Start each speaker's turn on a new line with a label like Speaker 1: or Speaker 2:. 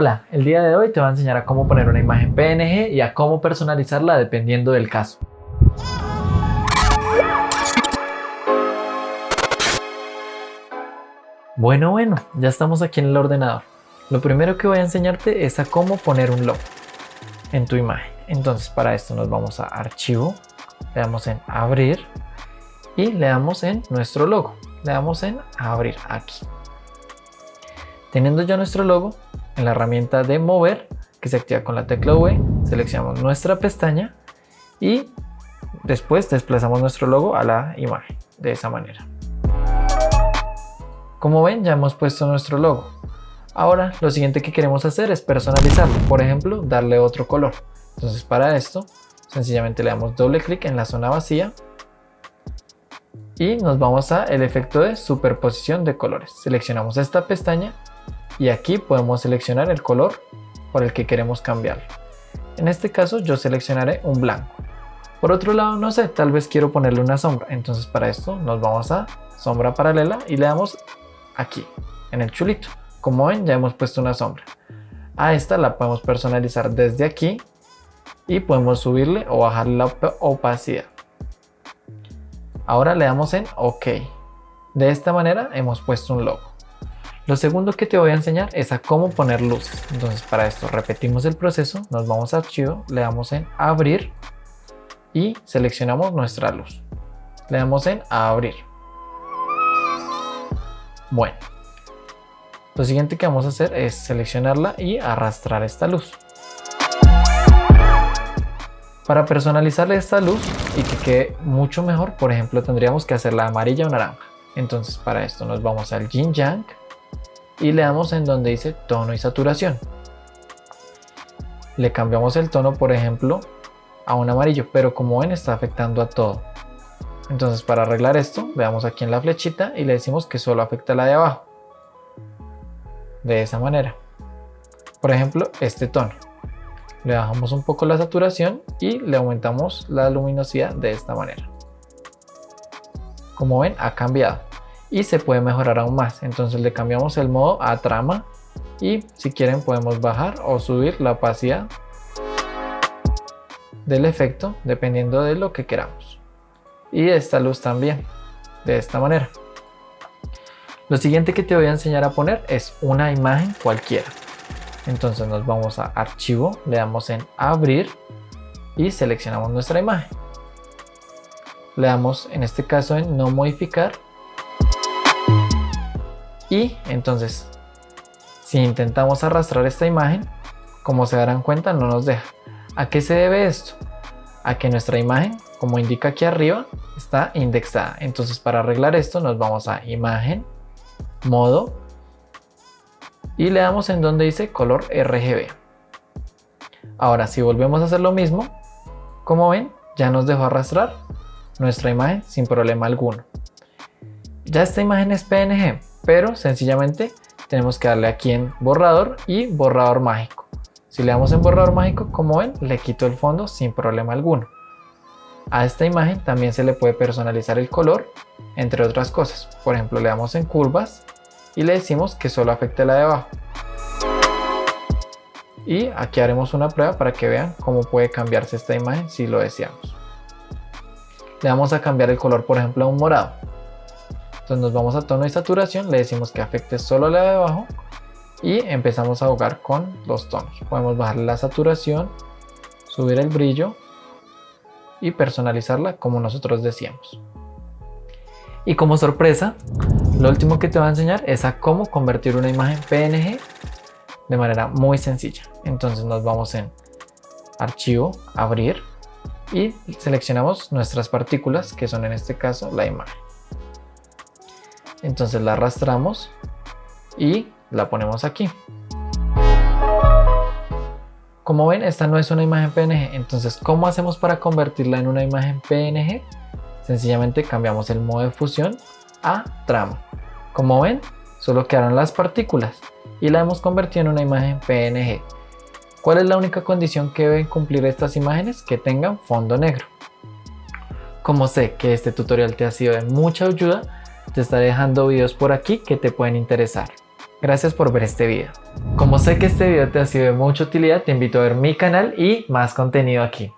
Speaker 1: Hola, el día de hoy te voy a enseñar a cómo poner una imagen PNG y a cómo personalizarla dependiendo del caso. Bueno, bueno, ya estamos aquí en el ordenador. Lo primero que voy a enseñarte es a cómo poner un logo en tu imagen. Entonces para esto nos vamos a archivo, le damos en abrir y le damos en nuestro logo. Le damos en abrir aquí. Teniendo ya nuestro logo, en la herramienta de mover, que se activa con la tecla V, seleccionamos nuestra pestaña y después desplazamos nuestro logo a la imagen, de esa manera. Como ven, ya hemos puesto nuestro logo. Ahora, lo siguiente que queremos hacer es personalizarlo, por ejemplo, darle otro color. Entonces, para esto, sencillamente le damos doble clic en la zona vacía y nos vamos a el efecto de superposición de colores. Seleccionamos esta pestaña y aquí podemos seleccionar el color por el que queremos cambiar. En este caso yo seleccionaré un blanco. Por otro lado, no sé, tal vez quiero ponerle una sombra. Entonces para esto nos vamos a sombra paralela y le damos aquí, en el chulito. Como ven, ya hemos puesto una sombra. A esta la podemos personalizar desde aquí y podemos subirle o bajarle la opacidad. Ahora le damos en OK. De esta manera hemos puesto un logo. Lo segundo que te voy a enseñar es a cómo poner luces. Entonces para esto repetimos el proceso, nos vamos a archivo, le damos en abrir y seleccionamos nuestra luz. Le damos en abrir. Bueno, lo siguiente que vamos a hacer es seleccionarla y arrastrar esta luz. Para personalizarle esta luz y que quede mucho mejor, por ejemplo, tendríamos que hacerla amarilla o naranja. Entonces para esto nos vamos al Yin Yang y le damos en donde dice tono y saturación. Le cambiamos el tono, por ejemplo, a un amarillo, pero como ven está afectando a todo. Entonces para arreglar esto, veamos aquí en la flechita y le decimos que solo afecta a la de abajo. De esa manera. Por ejemplo, este tono. Le bajamos un poco la saturación y le aumentamos la luminosidad de esta manera. Como ven, ha cambiado y se puede mejorar aún más. Entonces le cambiamos el modo a trama y si quieren podemos bajar o subir la opacidad del efecto dependiendo de lo que queramos. Y esta luz también, de esta manera. Lo siguiente que te voy a enseñar a poner es una imagen cualquiera. Entonces nos vamos a archivo, le damos en abrir y seleccionamos nuestra imagen. Le damos en este caso en no modificar y entonces, si intentamos arrastrar esta imagen, como se darán cuenta no nos deja. ¿A qué se debe esto? A que nuestra imagen, como indica aquí arriba, está indexada. Entonces para arreglar esto nos vamos a imagen, modo y le damos en donde dice color RGB. Ahora si volvemos a hacer lo mismo, como ven ya nos dejó arrastrar nuestra imagen sin problema alguno. Ya esta imagen es PNG, pero sencillamente tenemos que darle aquí en borrador y borrador mágico. Si le damos en borrador mágico, como ven, le quito el fondo sin problema alguno. A esta imagen también se le puede personalizar el color, entre otras cosas. Por ejemplo, le damos en curvas y le decimos que solo afecte la de abajo. Y aquí haremos una prueba para que vean cómo puede cambiarse esta imagen si lo deseamos. Le vamos a cambiar el color, por ejemplo, a un morado. Entonces nos vamos a tono y saturación, le decimos que afecte solo la de abajo y empezamos a jugar con los tonos. Podemos bajar la saturación, subir el brillo y personalizarla como nosotros decíamos. Y como sorpresa, lo último que te voy a enseñar es a cómo convertir una imagen PNG de manera muy sencilla. Entonces nos vamos en archivo, abrir y seleccionamos nuestras partículas que son en este caso la imagen entonces la arrastramos y la ponemos aquí como ven esta no es una imagen PNG entonces ¿cómo hacemos para convertirla en una imagen PNG? sencillamente cambiamos el modo de fusión a trama como ven solo quedaron las partículas y la hemos convertido en una imagen PNG ¿Cuál es la única condición que deben cumplir estas imágenes? Que tengan fondo negro. Como sé que este tutorial te ha sido de mucha ayuda, te estaré dejando videos por aquí que te pueden interesar. Gracias por ver este video. Como sé que este video te ha sido de mucha utilidad, te invito a ver mi canal y más contenido aquí.